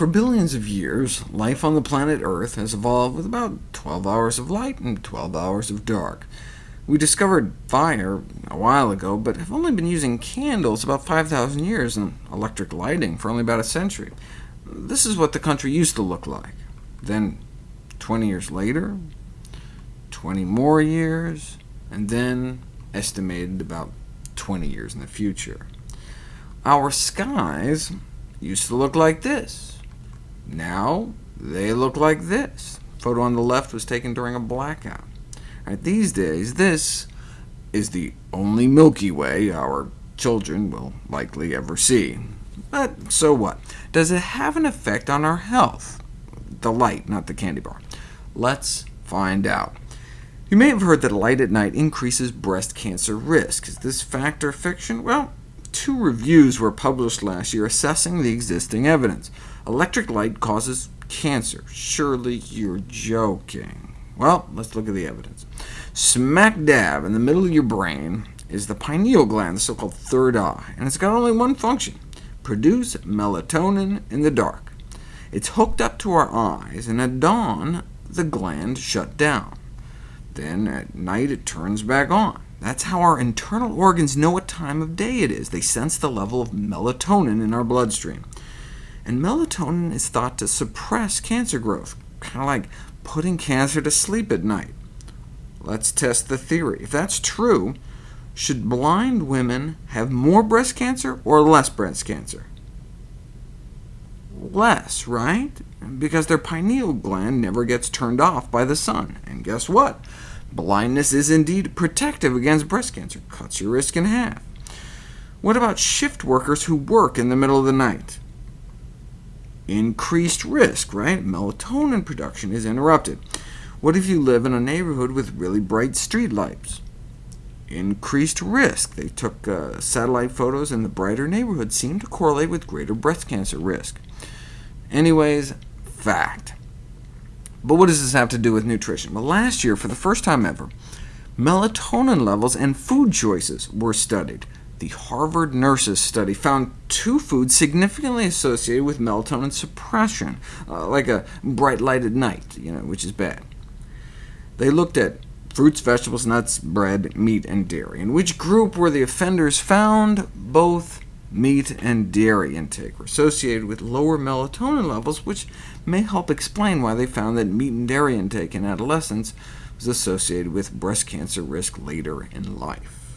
For billions of years, life on the planet Earth has evolved with about 12 hours of light and 12 hours of dark. We discovered fire a while ago, but have only been using candles about 5,000 years, and electric lighting for only about a century. This is what the country used to look like. Then, 20 years later, 20 more years, and then estimated about 20 years in the future. Our skies used to look like this. Now they look like this. photo on the left was taken during a blackout. Right, these days, this is the only Milky Way our children will likely ever see. But so what? Does it have an effect on our health? The light, not the candy bar. Let's find out. You may have heard that light at night increases breast cancer risk. Is this fact or fiction? Well, two reviews were published last year assessing the existing evidence. Electric light causes cancer. Surely you're joking. Well, let's look at the evidence. Smack dab in the middle of your brain is the pineal gland, the so-called third eye, and it's got only one function, produce melatonin in the dark. It's hooked up to our eyes, and at dawn, the gland shut down. Then at night it turns back on. That's how our internal organs know what time of day it is. They sense the level of melatonin in our bloodstream. And melatonin is thought to suppress cancer growth, kind of like putting cancer to sleep at night. Let's test the theory. If that's true, should blind women have more breast cancer or less breast cancer? Less, right? Because their pineal gland never gets turned off by the sun. And guess what? Blindness is indeed protective against breast cancer, cuts your risk in half. What about shift workers who work in the middle of the night? Increased risk, right? Melatonin production is interrupted. What if you live in a neighborhood with really bright street lights? Increased risk. They took uh, satellite photos, and the brighter neighborhoods seemed to correlate with greater breast cancer risk. Anyways, fact. But what does this have to do with nutrition? Well, last year, for the first time ever, melatonin levels and food choices were studied. The Harvard Nurses study found two foods significantly associated with melatonin suppression, uh, like a bright light at night, you know, which is bad. They looked at fruits, vegetables, nuts, bread, meat, and dairy. In which group were the offenders found? Both meat and dairy intake were associated with lower melatonin levels, which may help explain why they found that meat and dairy intake in adolescence was associated with breast cancer risk later in life.